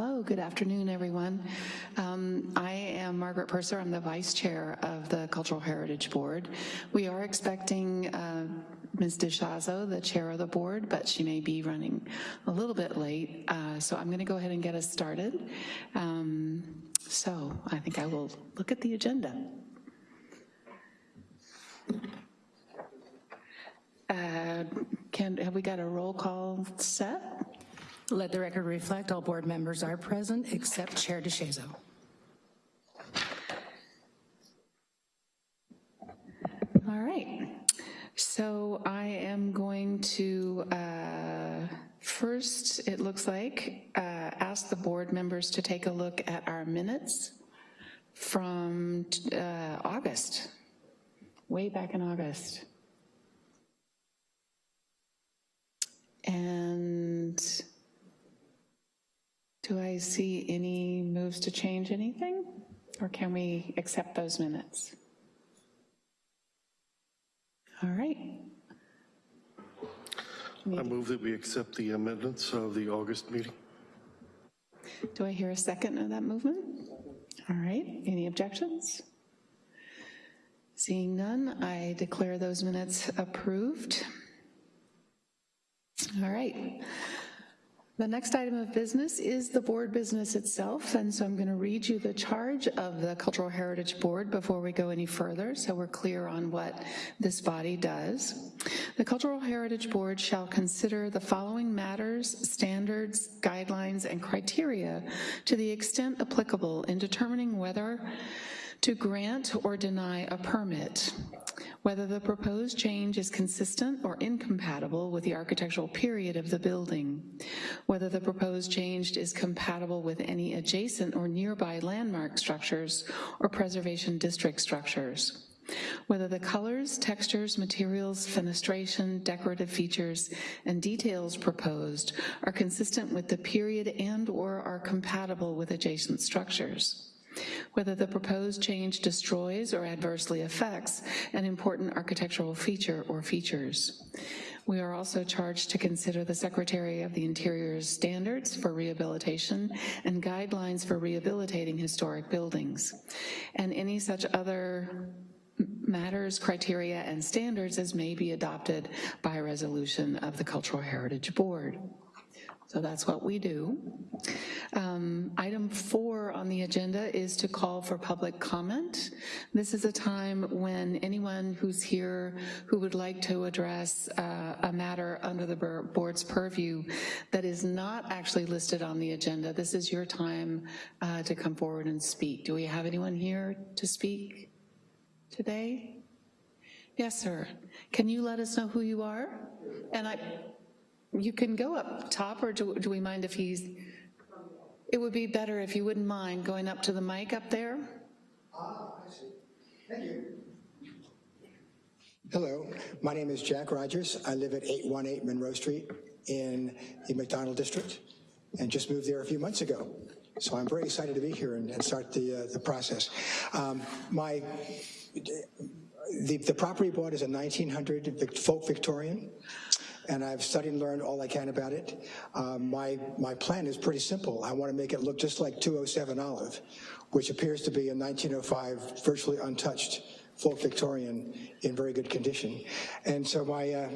Hello, good afternoon, everyone. Um, I am Margaret Purser. I'm the Vice Chair of the Cultural Heritage Board. We are expecting uh, Ms. DeShazo, the Chair of the Board, but she may be running a little bit late, uh, so I'm going to go ahead and get us started. Um, so I think I will look at the agenda. Uh, can, have we got a roll call set? Let the record reflect all board members are present except Chair DeShazo. All right. So I am going to, uh, first, it looks like, uh, ask the board members to take a look at our minutes from uh, August, way back in August. And do I see any moves to change anything? Or can we accept those minutes? All right. I move that we accept the amendments of the August meeting. Do I hear a second of that movement? All right, any objections? Seeing none, I declare those minutes approved. All right. The next item of business is the board business itself, and so I'm going to read you the charge of the Cultural Heritage Board before we go any further, so we're clear on what this body does. The Cultural Heritage Board shall consider the following matters, standards, guidelines, and criteria to the extent applicable in determining whether to grant or deny a permit, whether the proposed change is consistent or incompatible with the architectural period of the building, whether the proposed change is compatible with any adjacent or nearby landmark structures or preservation district structures, whether the colors, textures, materials, fenestration, decorative features, and details proposed are consistent with the period and or are compatible with adjacent structures whether the proposed change destroys or adversely affects an important architectural feature or features. We are also charged to consider the Secretary of the Interior's standards for rehabilitation and guidelines for rehabilitating historic buildings, and any such other matters, criteria, and standards as may be adopted by resolution of the Cultural Heritage Board. So that's what we do. Um, item four on the agenda is to call for public comment. This is a time when anyone who's here who would like to address uh, a matter under the board's purview that is not actually listed on the agenda, this is your time uh, to come forward and speak. Do we have anyone here to speak today? Yes, sir. Can you let us know who you are? And I, you can go up top, or do, do we mind if he's, it would be better if you wouldn't mind going up to the mic up there. Ah. Thank you. Hello, my name is Jack Rogers. I live at 818 Monroe Street in the McDonald District and just moved there a few months ago. So I'm very excited to be here and, and start the, uh, the process. Um, my, the, the property bought is a 1900 folk Victorian and I've studied and learned all I can about it. Um, my, my plan is pretty simple. I want to make it look just like 207 Olive, which appears to be a 1905 virtually untouched folk Victorian in very good condition. And so my, uh,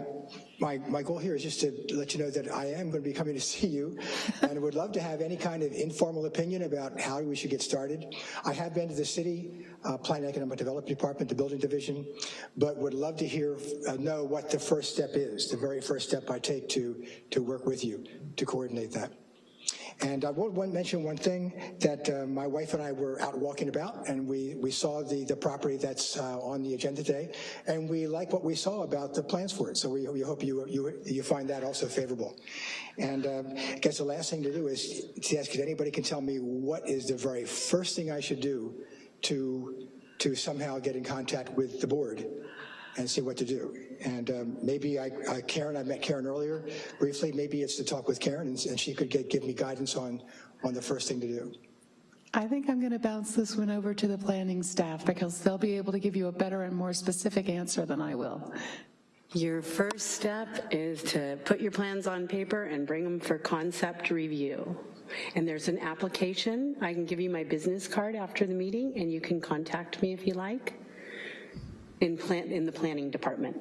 my, my goal here is just to let you know that I am going to be coming to see you and would love to have any kind of informal opinion about how we should get started. I have been to the city uh, Planning Economic Development Department, the building division, but would love to hear, uh, know what the first step is, the very first step I take to, to work with you to coordinate that. And I will mention one thing that uh, my wife and I were out walking about and we, we saw the, the property that's uh, on the agenda today and we like what we saw about the plans for it. So we, we hope you, you, you find that also favorable. And uh, I guess the last thing to do is to ask if anybody can tell me what is the very first thing I should do to, to somehow get in contact with the board and see what to do. And um, maybe I, uh, Karen, I met Karen earlier briefly, maybe it's to talk with Karen and, and she could get, give me guidance on, on the first thing to do. I think I'm going to bounce this one over to the planning staff because they'll be able to give you a better and more specific answer than I will. Your first step is to put your plans on paper and bring them for concept review. And there's an application. I can give you my business card after the meeting, and you can contact me if you like in plan, in the planning department.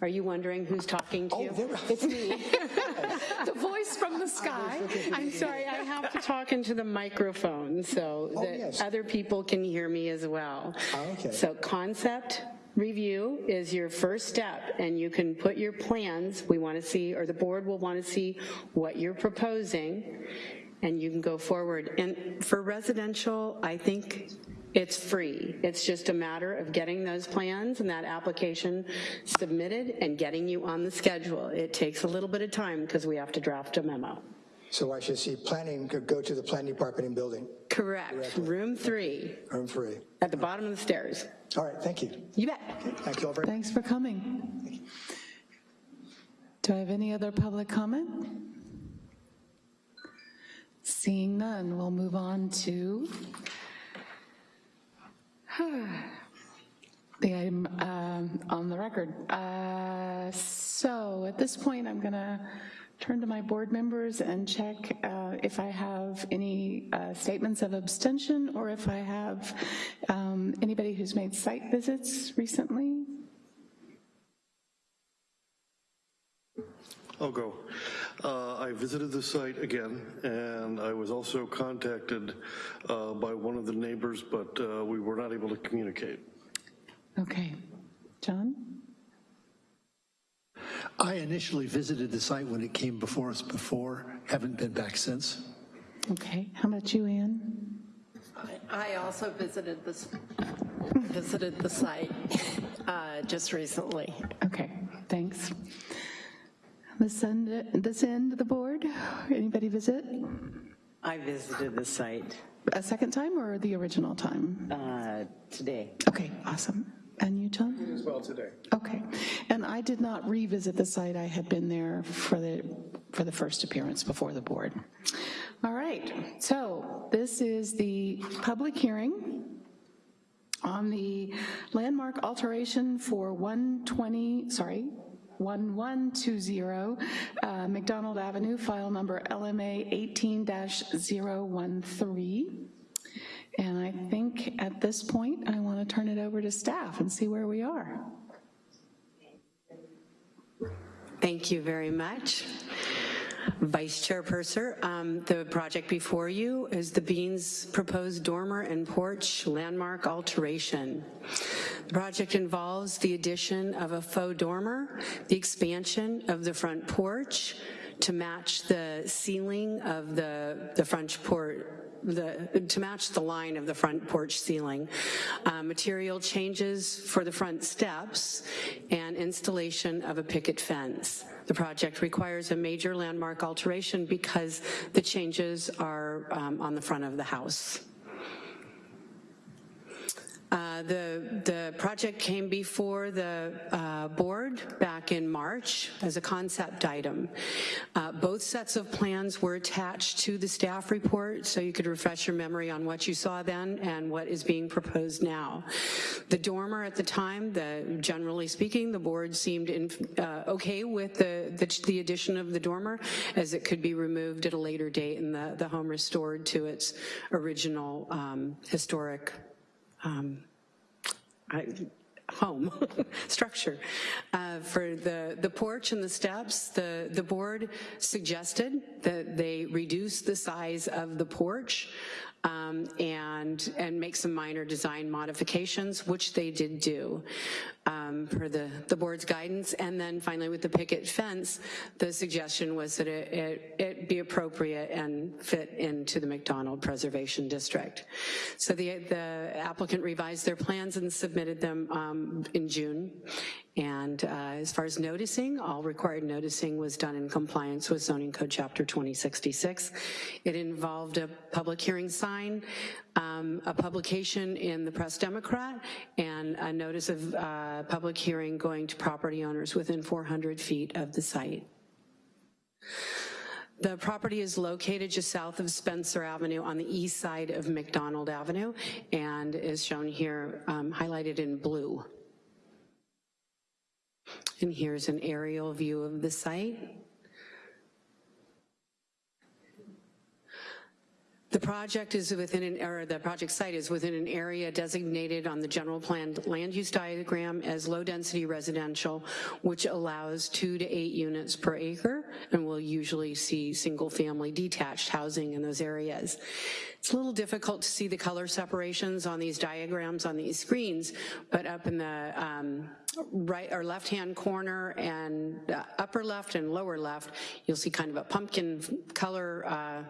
Are you wondering who's talking to oh, you? Oh, there- It's me. The voice from the sky. I'm sorry, I have to talk into the microphone so Oh, that yes. other people can hear me as well. Oh, okay. So concept review is your first step, and you can put your plans, we want to see, or the board will want to see what you're proposing, and you can go forward. And for residential, I think it's free. It's just a matter of getting those plans and that application submitted and getting you on the schedule. It takes a little bit of time because we have to draft a memo. So I should see planning, go- go to the planning department and building, Correct, room three, room three. at the bottom of the stairs. All right, thank you. You bet. Thank you all very much. Thanks for coming. Do I have any other public comment? Seeing none, we'll move on to the item um, on the record. Uh, So at this point, I'm going to turn to my board members and check uh, if I have any uh, statements of abstention or if I have um, anybody who's made site visits recently. I'll go. I visited the site again, and I was also contacted uh, by one of the neighbors, but uh, we were not able to communicate. Okay. John? I initially visited the site when it came before us before, haven't been back since. Okay. How about you, Ann? I also visited this, visited the site uh, just recently. Okay, thanks. This end, this end of the board, anybody visit? I visited the site A second time or the original time? uh, today. Okay, awesome. And you, John? As well today. Okay. And I did not revisit the site. I had been there for the, for the first appearance before the board. All right, so this is the public hearing on the landmark alteration for 120, sorry, 1120 uh, McDonald Avenue, file number LMA 18-013. And I think at this point, I want to turn it over to staff and see where we are. Thank you very much. Vice Chairperson, um, the project before you is the Beans proposed dormer and porch landmark alteration. The project involves the addition of a faux dormer, the expansion of the front porch to match the ceiling of the, the front porch, the, to match the line of the front porch ceiling. Uh, Material changes for the front steps and installation of a picket fence. The project requires a major landmark alteration because the changes are um, on the front of the house. The, the project came before the uh, board back in March as a concept item. Uh, Both sets of plans were attached to the staff report, so you could refresh your memory on what you saw then and what is being proposed now. The dormer at the time, the, generally speaking, the board seemed in, uh, okay with the, the the addition of the dormer, as it could be removed at a later date and the, the home restored to its original um, historic um, Home structure. Uh, For the, the porch and the steps, the, the board suggested that they reduce the size of the porch um, and, and make some minor design modifications, which they did do um, per the, the board's guidance. And then finally with the picket fence, the suggestion was that it, it, it be appropriate and fit into the McDonald Preservation District. So the, the applicant revised their plans and submitted them um, in June. And uh, as far as noticing, all required noticing was done in compliance with zoning code chapter 2066. It involved a public hearing sign, um, a publication in the Press Democrat, and a notice of uh, public hearing going to property owners within 400 feet of the site. The property is located just south of Spencer Avenue on the east side of McDonald Avenue and is shown here um, highlighted in blue. And here's an aerial view of the site. The project is within an, or the project site is within an area designated on the general plan land use diagram as low-density residential, which allows two to eight units per acre, and we'll usually see single-family detached housing in those areas. It's a little difficult to see the color separations on these diagrams on these screens, but up in the um, right or left-hand corner and uh, upper left and lower left, you'll see kind of a pumpkin color uh,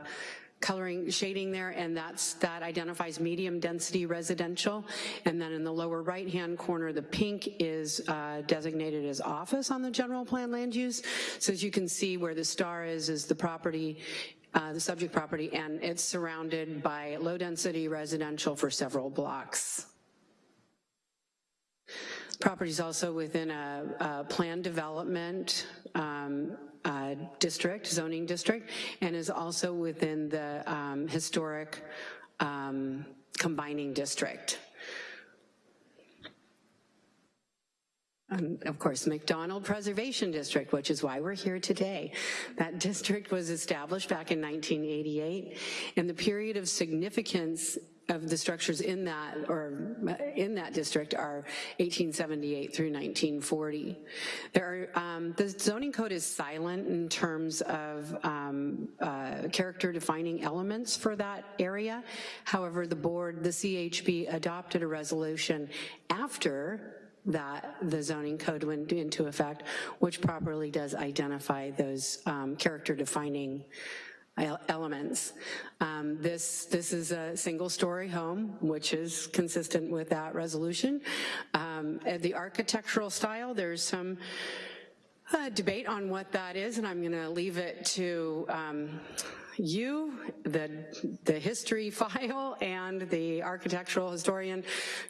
coloring shading there and that's that identifies medium density residential. And then in the lower right hand corner the pink is uh, designated as office on the general plan land use. So as you can see where the star is is the property uh, the subject property and it's surrounded by low density residential for several blocks. Property is also within a, a planned development um, uh, district, zoning district, and is also within the um, historic um, combining district. And of course, McDonald Preservation District, which is why we're here today. That district was established back in 1988, and the period of significance of the structures in that or in that district are 1878 through 1940. There are, um, the zoning code is silent in terms of um, uh, character defining elements for that area. However, the board, the CHB adopted a resolution after that the zoning code went into effect, which properly does identify those um, character defining elements. Um, this, this is a single story home, which is consistent with that resolution. Um, the architectural style, there's some uh, debate on what that is, and I'm gonna leave it to um, you, the, the history file, and the architectural historian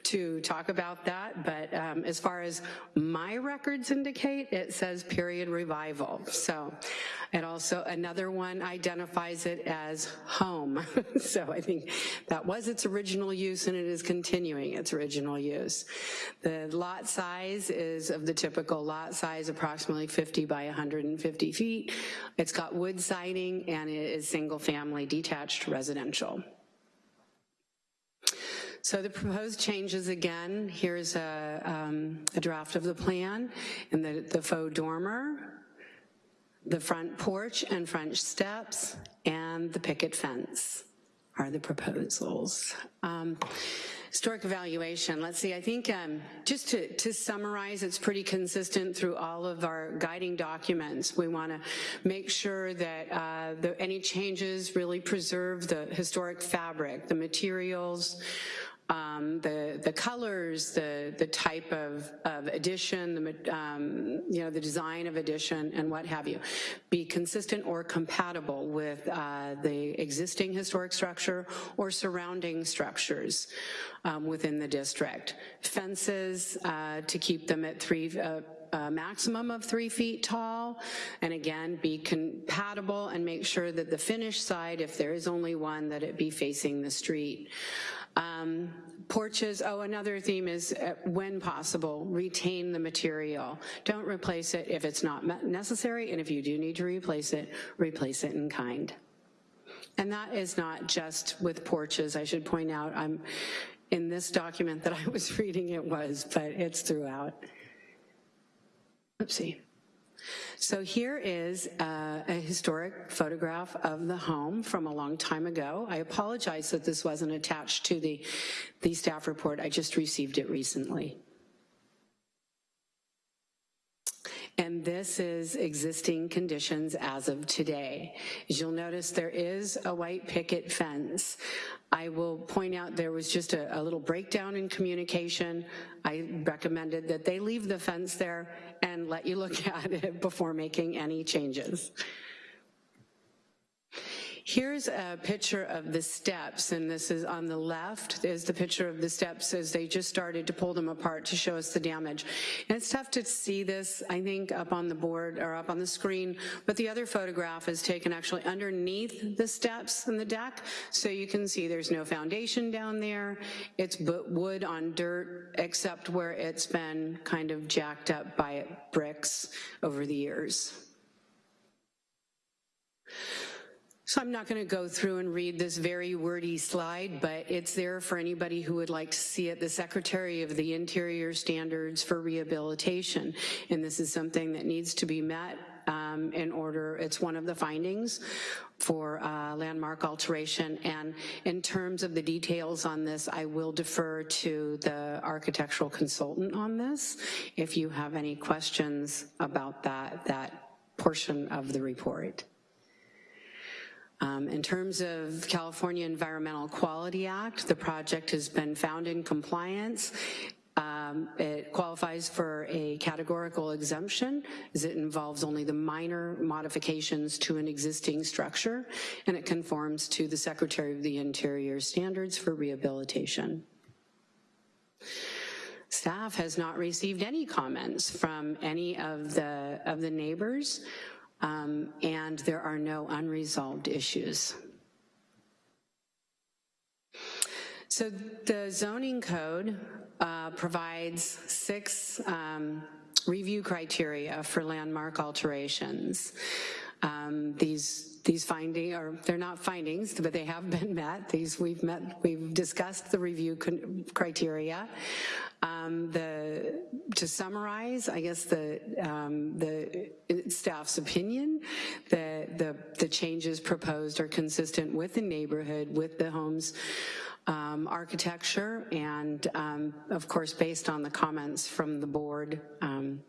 to talk about that. But um, as far as my records indicate, it says period revival. So it also, another one identifies it as home. so I think that was its original use and it is continuing its original use. The lot size is of the typical lot size, approximately 50 by 150 feet. It's got wood siding and it is single family detached residential. So the proposed changes again, here's a, um, a draft of the plan and the, the faux dormer, the front porch and French steps, and the picket fence are the proposals. Um, Historic evaluation, let's see, I think um, just to, to summarize, it's pretty consistent through all of our guiding documents. We wanna make sure that uh, the, any changes really preserve the historic fabric, the materials, um, the the colors, the the type of, of addition, the um, you know the design of addition, and what have you, be consistent or compatible with uh, the existing historic structure or surrounding structures um, within the district. Fences uh, to keep them at three. Uh, a maximum of three feet tall, and again, be compatible and make sure that the finished side, if there is only one, that it be facing the street. Um, porches, oh, another theme is uh, when possible, retain the material. Don't replace it if it's not necessary, and if you do need to replace it, replace it in kind. And that is not just with porches, I should point out. I'm in this document that I was reading it was, but it's throughout. Oopsie. So here is a, a historic photograph of the home from a long time ago. I apologize that this wasn't attached to the, the staff report. I just received it recently. and this is existing conditions as of today. As you'll notice, there is a white picket fence. I will point out there was just a, a little breakdown in communication. I recommended that they leave the fence there and let you look at it before making any changes. Here's a picture of the steps, and this is on the left, is the picture of the steps as they just started to pull them apart to show us the damage. And it's tough to see this, I think, up on the board or up on the screen, but the other photograph is taken actually underneath the steps in the deck, so you can see there's no foundation down there. It's wood on dirt, except where it's been kind of jacked up by bricks over the years. So I'm not going to go through and read this very wordy slide, but it's there for anybody who would like to see it. The Secretary of the Interior Standards for Rehabilitation, and this is something that needs to be met um, in order, it's one of the findings for uh, landmark alteration. And in terms of the details on this, I will defer to the architectural consultant on this if you have any questions about that, that portion of the report. Um, in terms of California Environmental Quality Act, the project has been found in compliance. Um, it qualifies for a categorical exemption as it involves only the minor modifications to an existing structure and it conforms to the Secretary of the Interior standards for rehabilitation. Staff has not received any comments from any of the, of the neighbors um, and there are no unresolved issues. So the zoning code uh, provides six um, review criteria for landmark alterations. Um, these these findings, or they're not findings, but they have been met. These we've met, we've discussed the review criteria. Um, the, to summarize, I guess the, um, the staff's opinion, the, the, the changes proposed are consistent with the neighborhood, with the homes um, architecture, and um, of course, based on the comments from the board, um,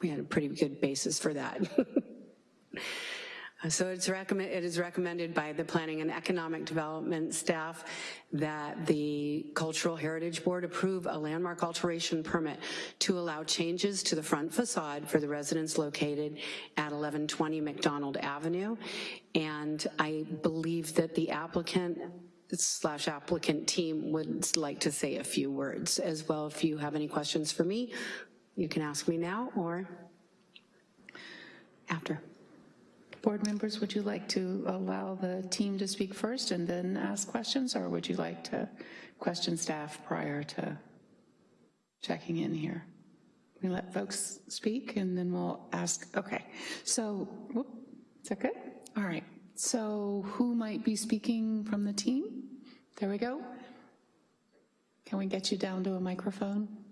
we had a pretty good basis for that. So it's recommend, it is recommended by the Planning and Economic Development staff that the Cultural Heritage Board approve a landmark alteration permit to allow changes to the front facade for the residents located at 1120 McDonald Avenue. And I believe that the applicant slash applicant team would like to say a few words as well. If you have any questions for me, you can ask me now or after. Board members, would you like to allow the team to speak first and then ask questions, or would you like to question staff prior to checking in here? We let folks speak and then we'll ask, okay. So, whoop, is that good? All right, so who might be speaking from the team? There we go. Can we get you down to a microphone?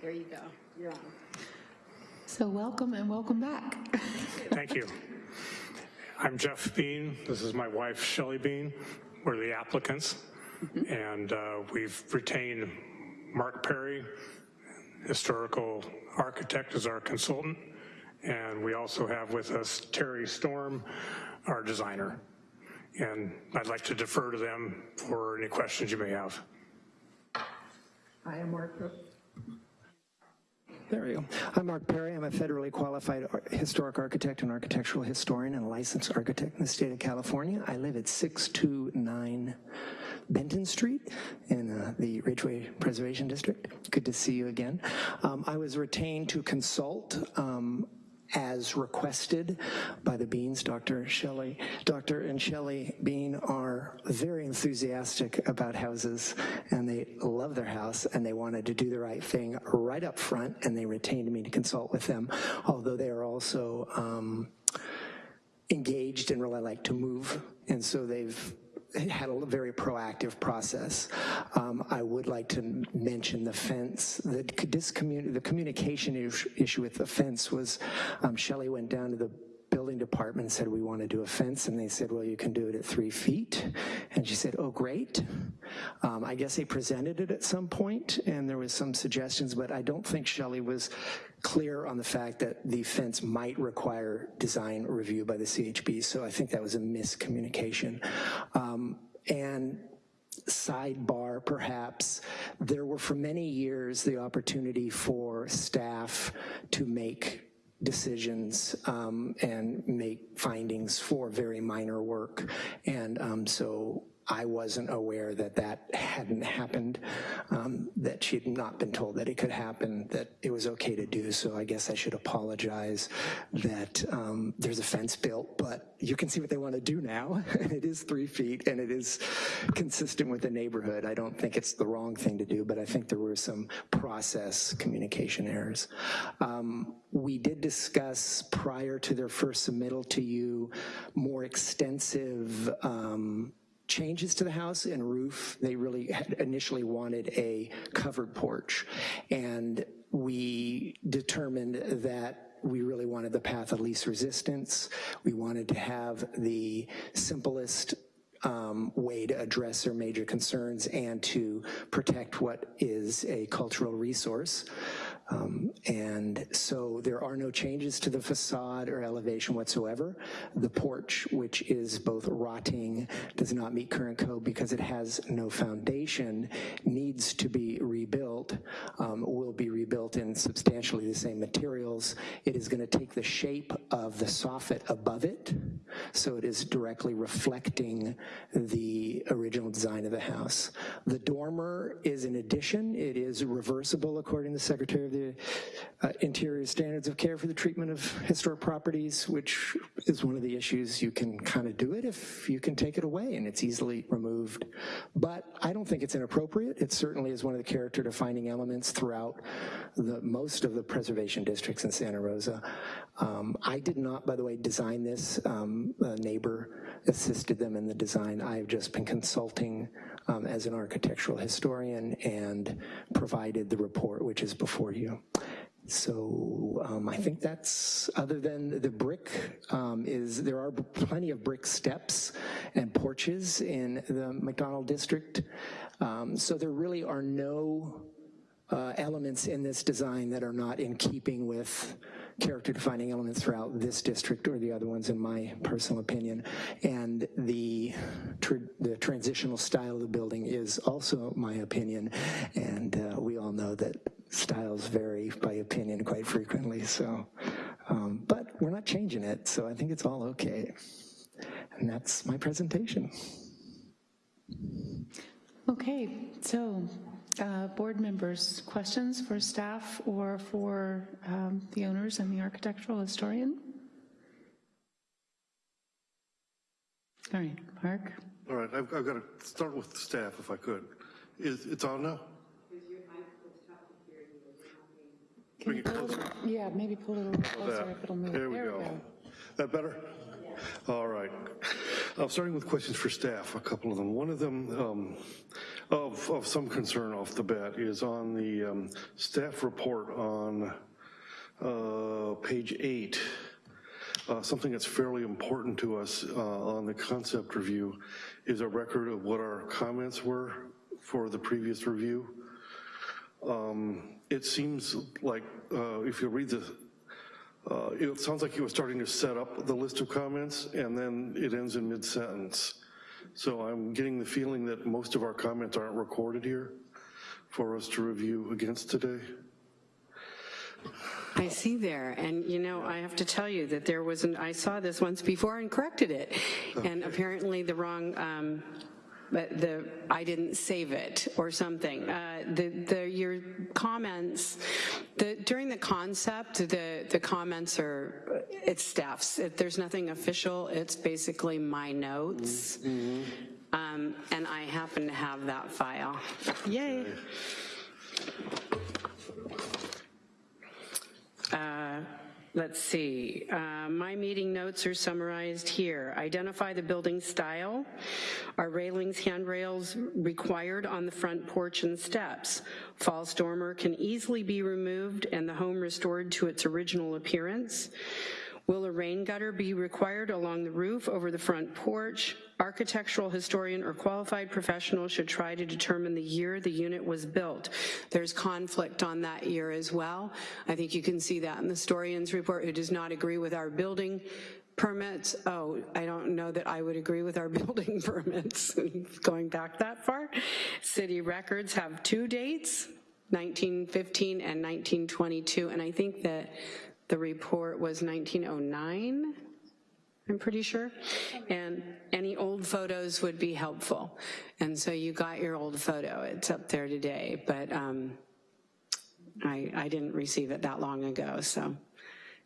There you go. You're on. So welcome and welcome back. Thank you. I'm Jeff Bean. This is my wife, Shelley Bean. We're the applicants. And uh, we've retained Mark Perry, historical architect, as our consultant. And we also have with us Terry Storm, our designer. And I'd like to defer to them for any questions you may have. I am Mark there we go. I'm Mark Perry. I'm a federally qualified historic architect and architectural historian and licensed architect in the state of California. I live at 629 Benton Street in uh, the Ridgway Preservation District. Good to see you again. Um, I was retained to consult um, as requested by the Beans, Dr. Shelley. Dr. and Shelley Bean are very enthusiastic about houses and they love their house and they wanted to do the right thing right up front and they retained me to consult with them, although they are also um, engaged and really like to move. And so they've had a very proactive process. Um, I would like to mention the fence. The, the communication issue with the fence was um, Shelley went down to the building department and said, we want to do a fence. And they said, well, you can do it at three feet. And she said, oh, great. Um, I guess they presented it at some point and there was some suggestions, but I don't think Shelley was clear on the fact that the fence might require design review by the CHB. So I think that was a miscommunication. Um, and sidebar perhaps, there were for many years the opportunity for staff to make decisions um, and make findings for very minor work. And um, so I wasn't aware that that hadn't happened, um, that she had not been told that it could happen, that it was okay to do. So I guess I should apologize that um, there's a fence built, but you can see what they want to do now. it is three feet and it is consistent with the neighborhood. I don't think it's the wrong thing to do, but I think there were some process communication errors. Um, we did discuss prior to their first submittal to you more extensive um, changes to the house and roof. They really initially wanted a covered porch. And we determined that we really wanted the path of least resistance. We wanted to have the simplest um, way to address their major concerns and to protect what is a cultural resource. Um, and so there are no changes to the facade or elevation whatsoever. The porch, which is both rotting, does not meet current code because it has no foundation, needs to be rebuilt, um, will be rebuilt in substantially the same materials. It is gonna take the shape of the soffit above it, so it is directly reflecting the original design of the house. The dormer is an addition. It is reversible according to the Secretary of the uh, Interior Standards of Care for the Treatment of Historic Properties, which is one of the issues. You can kind of do it if you can take it away and it's easily removed. But I don't think it's inappropriate. It certainly is one of the character defining elements throughout the, most of the preservation districts in Santa Rosa. Um, I did not, by the way, design this. Um, a neighbor assisted them in the design. I've just been consulting um, as an architectural historian and provided the report, which is before you. So um, I think that's, other than the brick, um, is there are plenty of brick steps and porches in the McDonald district. Um, so there really are no uh, elements in this design that are not in keeping with character defining elements throughout this district or the other ones in my personal opinion. And the, tr the transitional style of the building is also my opinion. And uh, we all know that styles vary by opinion quite frequently. So, um, but we're not changing it. So I think it's all okay. And that's my presentation. Okay, so uh, board members, questions for staff or for um, the owners and the architectural historian? All right, Mark? All right, I've, I've got to start with the staff if I could. Is, it's on now? Bring it closer. Yeah, maybe pull it a little closer if it'll move. There we go. That better? All right. Uh, starting with questions for staff, a couple of them. One of them um, of, of some concern off the bat is on the um, staff report on uh, page eight. Uh, something that's fairly important to us uh, on the concept review is a record of what our comments were for the previous review. Um, it seems like uh, if you read the uh, it sounds like he was starting to set up the list of comments and then it ends in mid-sentence. So I'm getting the feeling that most of our comments aren't recorded here for us to review against today. I see there, and you know, I have to tell you that there was an, I saw this once before and corrected it, and apparently the wrong, um, the I didn't save it or something. Uh, the the your comments, the during the concept, the the comments are it's staff's. It, there's nothing official. It's basically my notes, mm -hmm. um, and I happen to have that file. Yay. Uh, Let's see, uh, my meeting notes are summarized here. Identify the building style. Are railings, handrails required on the front porch and steps? False dormer can easily be removed and the home restored to its original appearance. Will a rain gutter be required along the roof over the front porch? Architectural historian or qualified professional should try to determine the year the unit was built. There's conflict on that year as well. I think you can see that in the historian's report who does not agree with our building permits, oh, I don't know that I would agree with our building permits, going back that far. City records have two dates, 1915 and 1922, and I think that the report was 1909, I'm pretty sure. And any old photos would be helpful. And so you got your old photo, it's up there today, but um, I, I didn't receive it that long ago, so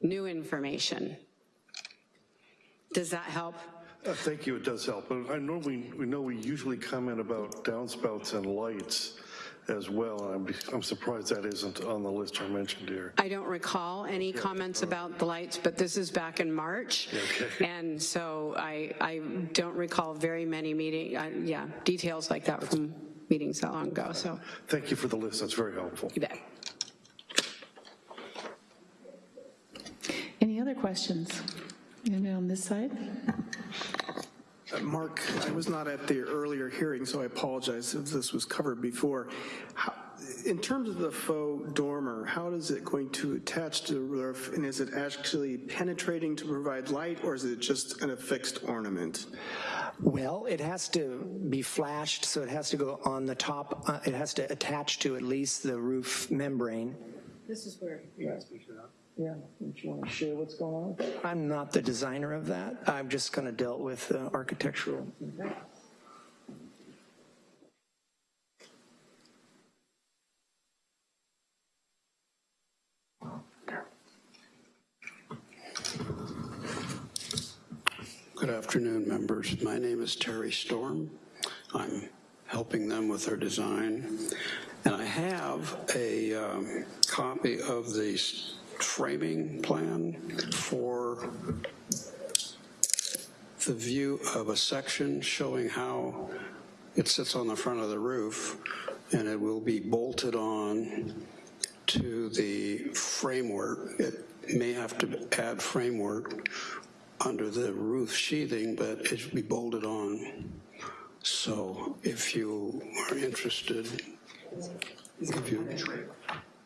new information. Does that help? Uh, Thank you, it does help. I normally, we know we usually comment about downspouts and lights as well. and I'm, I'm surprised that isn't on the list I mentioned here. I don't recall any comments about the lights, but this is back in March. Okay. And so I, I don't recall very many meeting, uh, yeah, details like that from meetings that long ago, so Thank you for the list, that's very helpful. you bet. Any other questions? Anybody on this side? Mark, I was not at the earlier hearing, so I apologize if this was covered before. How- In terms of the faux dormer, how is it going to attach to the roof? And is it actually penetrating to provide light, or is it just an affixed ornament? Well, it has to be flashed, so it has to go on the top, uh, it has to attach to at least the roof membrane. This is where. Yeah, don't you want to share what's going on? I'm not the designer of that. I'm just going to deal with uh, architectural. Good afternoon, members. My name is Terry Storm. I'm helping them with their design. And I have a um, copy of the s- framing plan for the view of a section showing how it sits on the front of the roof, and it will be bolted on to the framework. It may have to add framework under the roof sheathing, but it should be bolted on. So if you are interested, if you,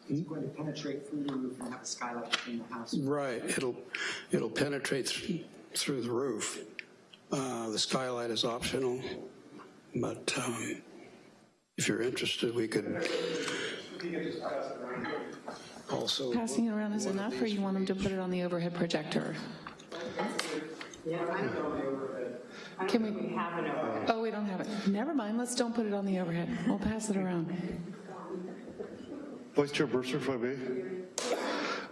It's going to penetrate through the roof and have a skylight in the house. right, it'll, it'll penetrate th- through the roof. Uh, The skylight is optional, but um, if you're interested, we could also. Passing it around is enough, or you want them to put it on the overhead projector? Yeah, I don't know. I don't Can we? Have an overhead? Oh, we don't have it. Never mind, let's don't put it on the overhead. We'll pass it around. Vice Chair Bursar, if I may.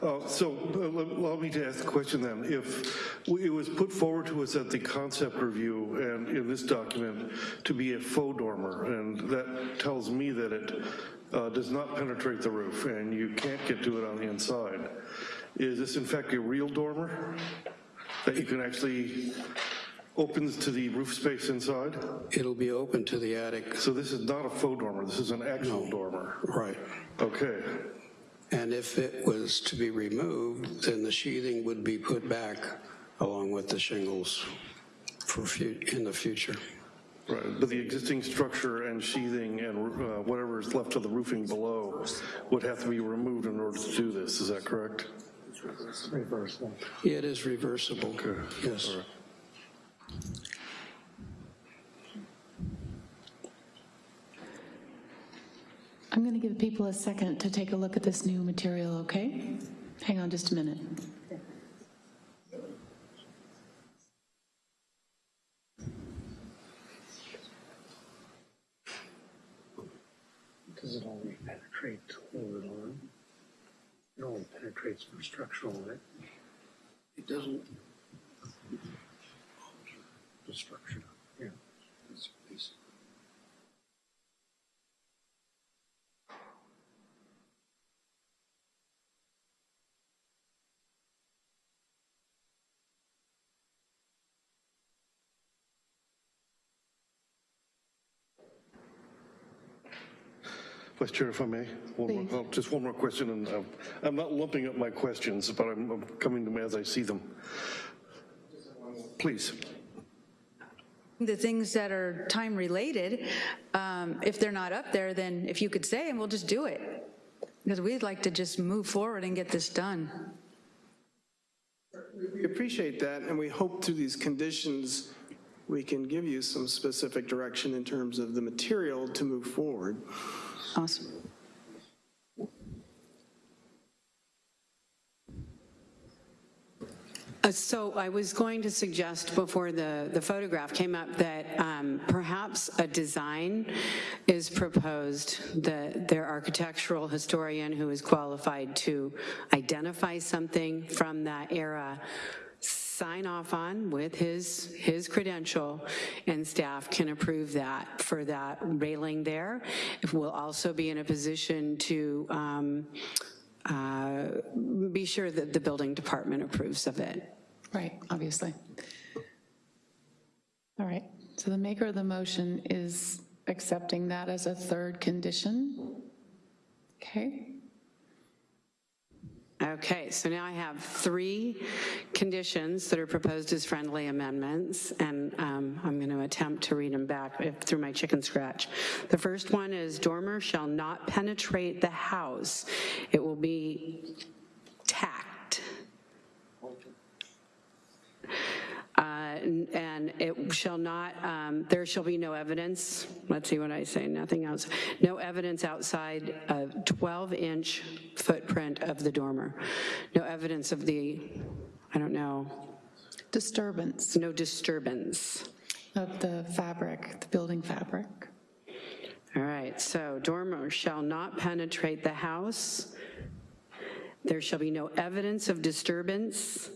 Uh, So uh, let- allow me to ask the question then. If it was put forward to us at the concept review and in this document to be a faux dormer, and that tells me that it uh, does not penetrate the roof and you can't get to it on the inside, is this in fact a real dormer that you can actually opens to the roof space inside? It'll be open to the attic, So this is not a faux dormer, this is an actual dormer? right. Okay. And if it was to be removed, then the sheathing would be put back along with the shingles for, fu- in the future. Right, but the existing structure and sheathing and uh, whatever is left of the roofing below would have to be removed in order to do this, is that correct? It's Reversible. It is reversible, Okay. yes. All right. I'm going to give people a second to take a look at this new material, okay? Hang on just a minute. Does it only penetrate hold it on? It only penetrates for structural, right? It It doesn't. The structure, yeah. It's basic. Vice Chair, if I may, one more, oh, just one more question, and uh, I'm not lumping up my questions, but I'm I'm coming to them as I see them. Please. The things that are time-related, um, if they're not up there, then if you could say, and we'll just do it. Because we'd like to just move forward and get this done. We appreciate that, and we hope through these conditions, we can give you some specific direction in terms of the material to move forward. Awesome. Uh, So I was going to suggest before the, the photograph came up that um, perhaps a design is proposed, that their architectural historian who is qualified to identify something from that era sign off on with his, his credential, and staff can approve that for that railing there. We'll also be in a position to um, uh, be sure that the building department approves of it. Right, obviously. All right, so the maker of the motion is accepting that as a third condition. Okay, Okay, so now I have three conditions that are proposed as friendly amendments, and um, I'm going to attempt to read them back if- through my chicken scratch. The first one is dormer shall not penetrate the house. It will be Uh, And it shall not, um, there shall be no evidence, let's see what I say, nothing else, no evidence outside a 12-inch footprint of the dormer. No evidence of the, I don't know, disturbance no disturbance. of the fabric, the building fabric. All right, so dormer shall not penetrate the house. There shall be no evidence of disturbance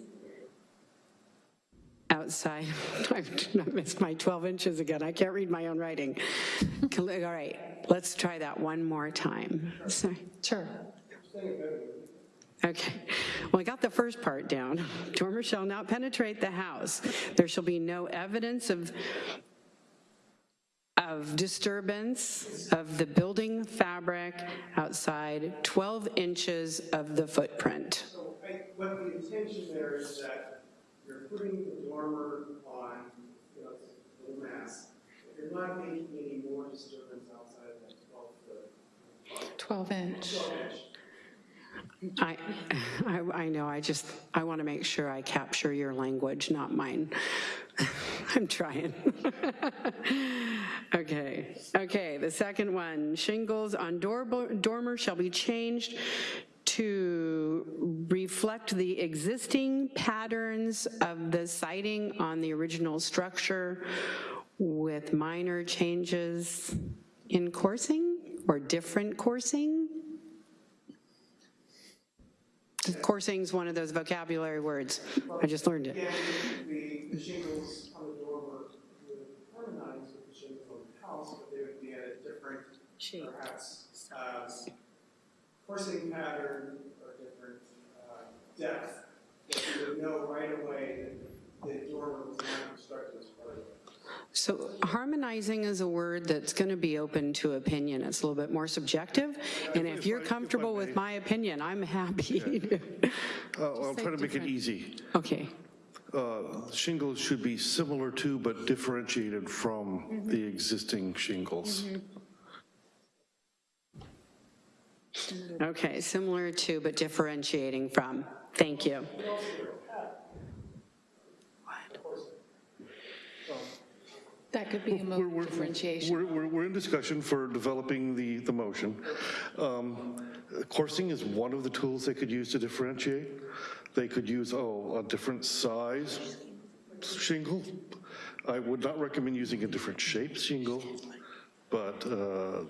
outside. I've missed my 12 inches again. I can't read my own writing. All right, let's try that one more time. Sorry. Sure. Okay, well, I got the first part down. Dormer shall not penetrate the house. There shall be no evidence of, of disturbance of the building fabric outside 12 inches of the footprint. So I- what the intention there is that you're putting the dormer on, you know, the mass. If you're not making any more disturbance outside of that 12 foot. 12 inch. 12 inch. I, I, I know, I just, I want to make sure I capture your language, not mine. I'm trying. Okay, okay, the second one, shingles on door- dormer shall be changed to reflect the existing patterns of the siding on the original structure with minor changes in coursing or different coursing? Coursing is one of those vocabulary words. I just learned it. Again, the, the shingles on the dormer would harmonize with the shingles on the house, but they would be at a different, perhaps, uh, coursing pattern or different uh, depth, that you would know right away that the dormer was not constructed as part of it. So harmonizing is a word that's going to be open to opinion. It's a little bit more subjective, and if you're comfortable with my opinion, I'm happy. Uh, I'll try to make it easy. Okay, Uh, Shingles should be similar to but differentiated from the existing shingles. Okay, similar to but differentiating from. Thank you. That could be a mode of differentiation. We're, we're, we're in discussion for developing the, the motion. Um, Coursing is one of the tools they could use to differentiate. They could use, oh, a different size shingle. I would not recommend using a different shape shingle, but uh,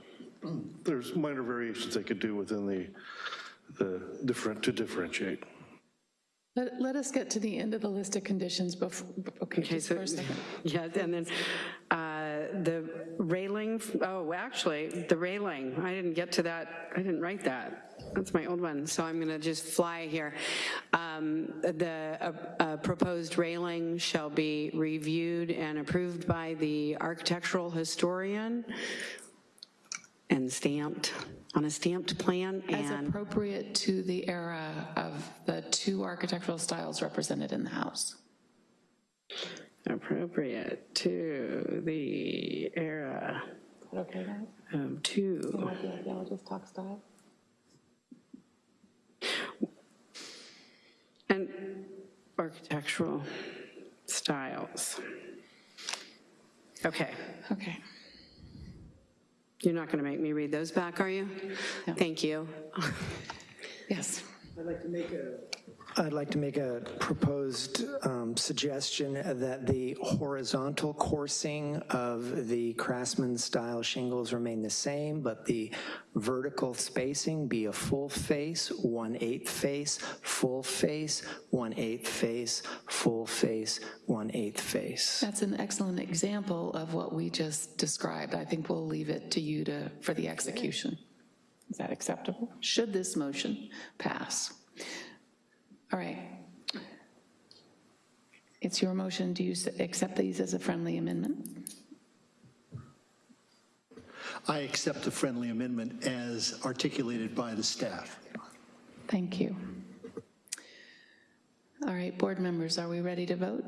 there's minor variations they could do within the, the different, to differentiate. Let, let us get to the end of the list of conditions before, okay, Okay, just so, for a second. yeah, and then uh, the railing, oh, actually, the railing, I didn't get to that, I didn't write that. That's my old one, so I'm going to just fly here. Um, The uh, uh, proposed railing shall be reviewed and approved by the architectural historian and stamped, on a stamped plan, As and appropriate to the era of the two architectural styles represented in the house. appropriate to the era Okay, guys? of two. Archaeologist talk style? And architectural styles. Okay. Okay. You're not going to make me read those back, are you? Thank you. Yes. I'd like to make a... I'd like to make a proposed um, suggestion that the horizontal coursing of the Craftsman-style shingles remain the same, but the vertical spacing be a full face, one-eighth face, full face, one-eighth face, full face, one-eighth face. That's an excellent example of what we just described. I think we'll leave it to you to, for the execution. Is that acceptable? Should this motion pass? All right. It's your motion. Do you accept these as a friendly amendment? I accept the friendly amendment as articulated by the staff. Thank you. All right, board members, are we ready to vote?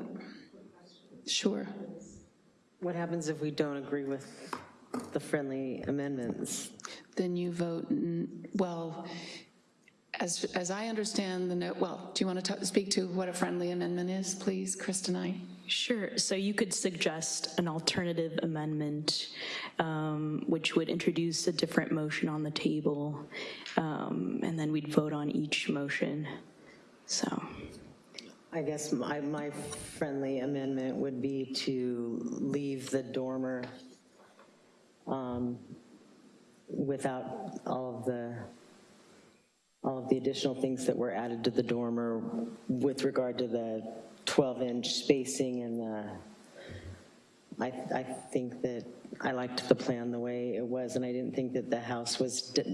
Sure. What happens if we don't agree with the friendly amendments? Then you vote, well, as, as I understand the note, well, do you want to speak to what a friendly amendment is, please, Kristen I? Sure, so you could suggest an alternative amendment, um, which would introduce a different motion on the table, um, and then we'd vote on each motion, so. I guess my, my friendly amendment would be to leave the dormer um, without all of the, all of the additional things that were added to the dormer with regard to the 12-inch spacing and the, I, I think that I liked the plan the way it was, and I didn't think that the house was, that,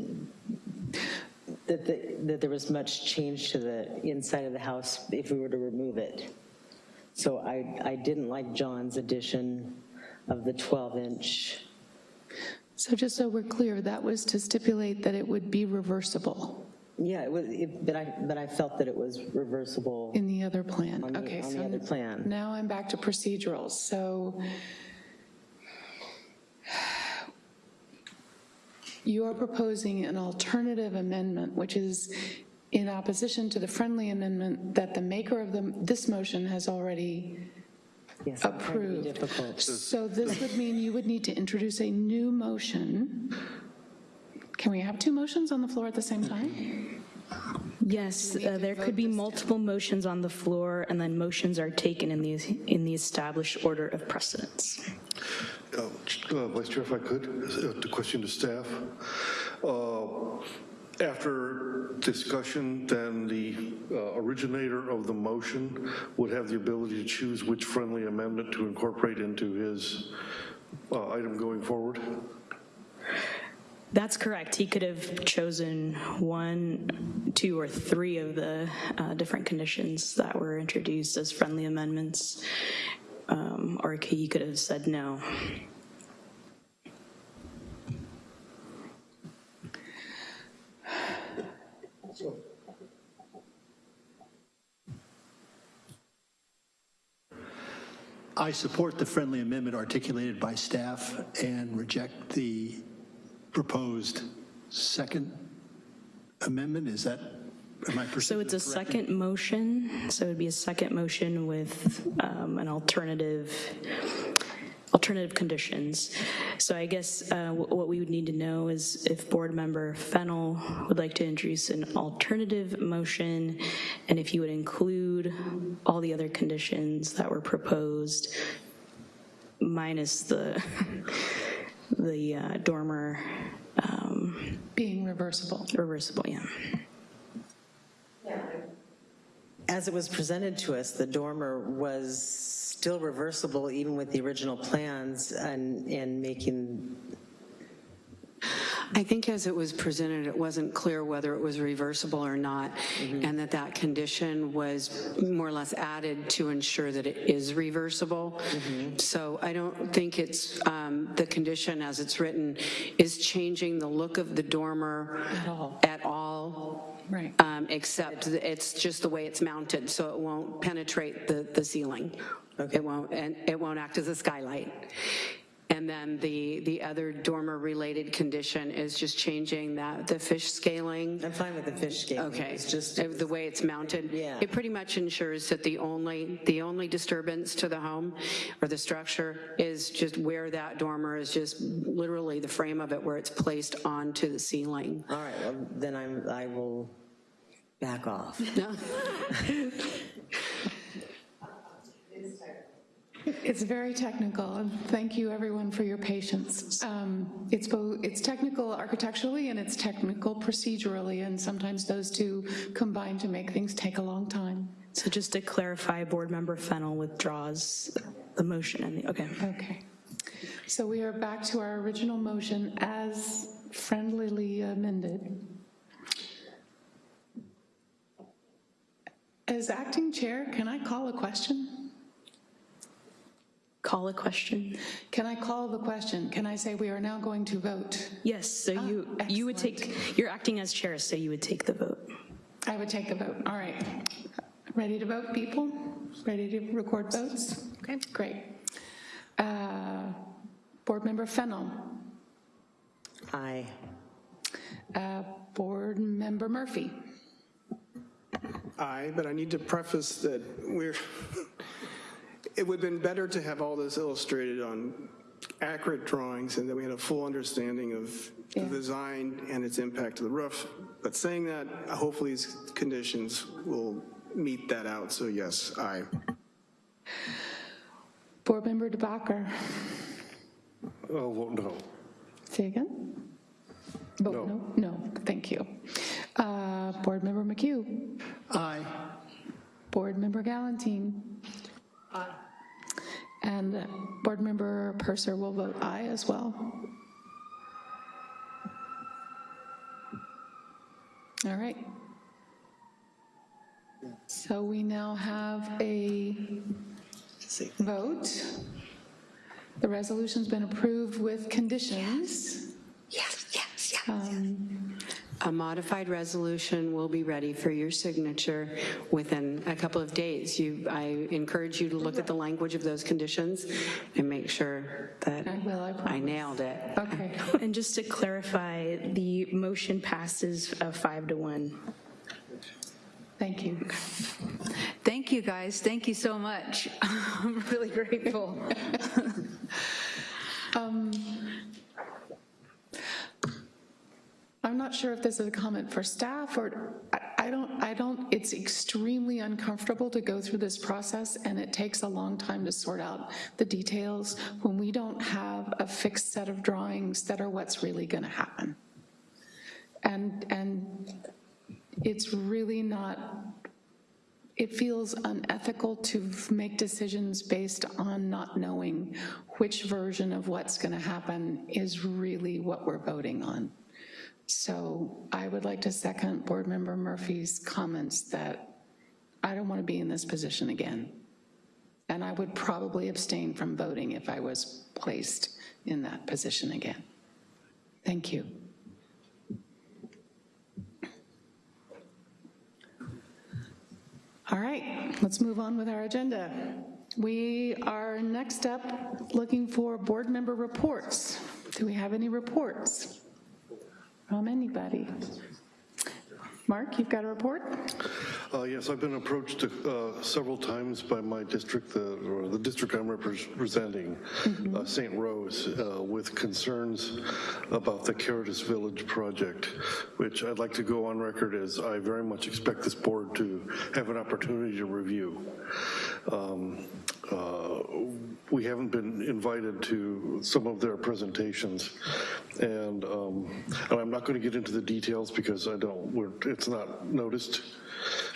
the, that there was much change to the inside of the house if we were to remove it. So I, I didn't like John's addition of the 12-inch. So just so we're clear, that was to stipulate that it would be reversible Yeah, it was, it, but I, but I felt that it was reversible. in the other plan. On the- Okay, on the so other plan. Now I'm back to procedurals. So you are proposing an alternative amendment, which is in opposition to the friendly amendment that the maker of the, this motion has already Yes, I'm trying to be approved. difficult. So this would mean you would need to introduce a new motion. Can we have two motions on the floor at the same time? Yes, uh, there could be multiple motions on the floor, and then motions are taken in the, in the established order of precedence. Uh, uh, Vice Chair, if I could, uh, the question to staff. Uh, After discussion, then the uh, originator of the motion would have the ability to choose which friendly amendment to incorporate into his uh, item going forward? That's correct. He could have chosen one, two, or three of the uh, different conditions that were introduced as friendly amendments, um, or he could have said no. I support the friendly amendment articulated by staff and reject the proposed second amendment. Is that, am I So it's a correctly? second motion, so it'd be a second motion with um, an alternative, alternative conditions. So I guess uh, what we would need to know is if Board Member Fennel would like to introduce an alternative motion, and if you would include all the other conditions that were proposed, minus the, the uh, dormer. um, Being reversible. Reversible, yeah. As it was presented to us, the dormer was still reversible even with the original plans and, and making, I think as it was presented, it wasn't clear whether it was reversible or not, and that that condition was more or less added to ensure that it is reversible. So I don't think it's, um, the condition as it's written is changing the look of the dormer at all. At all. Right. um, Except it's just the way it's mounted, so it won't penetrate the, the ceiling. It won't, and it won't act as a skylight. And then the, the other dormer-related condition is just changing that, the fish scaling. I'm fine with the fish scaling. Okay, It's just, the way it's mounted. Yeah. It pretty much ensures that the only, the only disturbance to the home or the structure is just where that dormer is just literally the frame of it where it's placed onto the ceiling. all right, well, then I'm, I will back off. No? It's very technical, and thank you, everyone, for your patience. Um, It's both, it's technical architecturally and it's technical procedurally, and sometimes those two combine to make things take a long time. So just to clarify, Board Member Fennel withdraws the motion and the, okay. Okay. So we are back to our original motion as friendlily amended. As acting chair, can I call a question? Call a question? Can I call the question? Can I say we are now going to vote? Yes, so you, you would take, you're acting as chair, so you would take the vote. I would take the vote. All right. Ready to vote, people? Ready to record votes? Okay, great. Uh, Board Member Fennel. Aye. Uh, Board Member Murphy. Aye, but I need to preface that we're, it would have been better to have all this illustrated on accurate drawings and that we had a full understanding of the design and its impact to the roof. But saying that, hopefully these conditions will meet that out, so yes, aye. Board Member DeBacker. I'll vote no. Say again? Vote no? No, thank you. Uh, Board Member McHugh. Aye. Board Member Galantine. Aye. And Board Member Purser will vote aye as well. All right. So we now have a vote. The resolution's been approved with conditions. Yes, yes, yes. Um, A modified resolution will be ready for your signature within a couple of days. You, I encourage you to look at the language of those conditions and make sure that I will, I I nailed it. Okay. And just to clarify, the motion passes uh, five to one. Thank you. Thank you, guys. Thank you so much. I'm really grateful. Um, I'm not sure if this is a comment for staff or, I- don't, I don't, it's extremely uncomfortable to go through this process and it takes a long time to sort out the details when we don't have a fixed set of drawings that are what's really going to happen. And, and it's really not, it feels unethical to make decisions based on not knowing which version of what's going to happen is really what we're voting on. So I would like to second Board Member Murphy's comments that I don't want to be in this position again. And I would probably abstain from voting if I was placed in that position again. Thank you. All right, let's move on with our agenda. We are next up looking for board member reports. Do we have any reports from anybody? Mark, you've got a report? Uh, Yes, I've been approached uh, several times by my district, the- or the district I'm representing, uh, St. Rose, uh, with concerns about the Caritas Village project, which I'd like to go on record as I very much expect this board to have an opportunity to review. Um, uh, We haven't been invited to some of their presentations, and um, and I'm not going to get into the details because I don't, it's not noticed,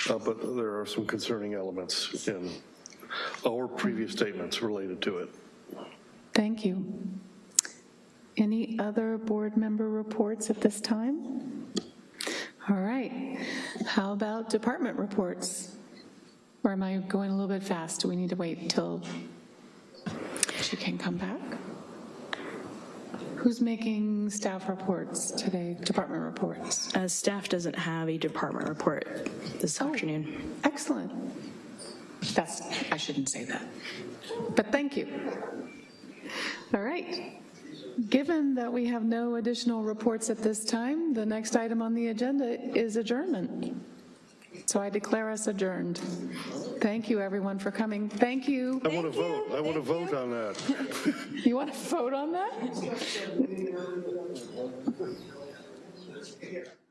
uh, but there are some concerning elements in our previous statements related to it. Thank you. Any other board member reports at this time? All right. How about department reports? Or am I going a little bit fast? Do we need to wait until she can come back? Who's making staff reports today, department reports? Uh, Staff doesn't have a department report this afternoon. Excellent. That's, I shouldn't say that, but thank you. All right. Given that we have no additional reports at this time, the next item on the agenda is adjournment. So I declare us adjourned. Thank you, everyone, for coming. Thank you. I want to vote. I want to vote on that. You want to vote on that?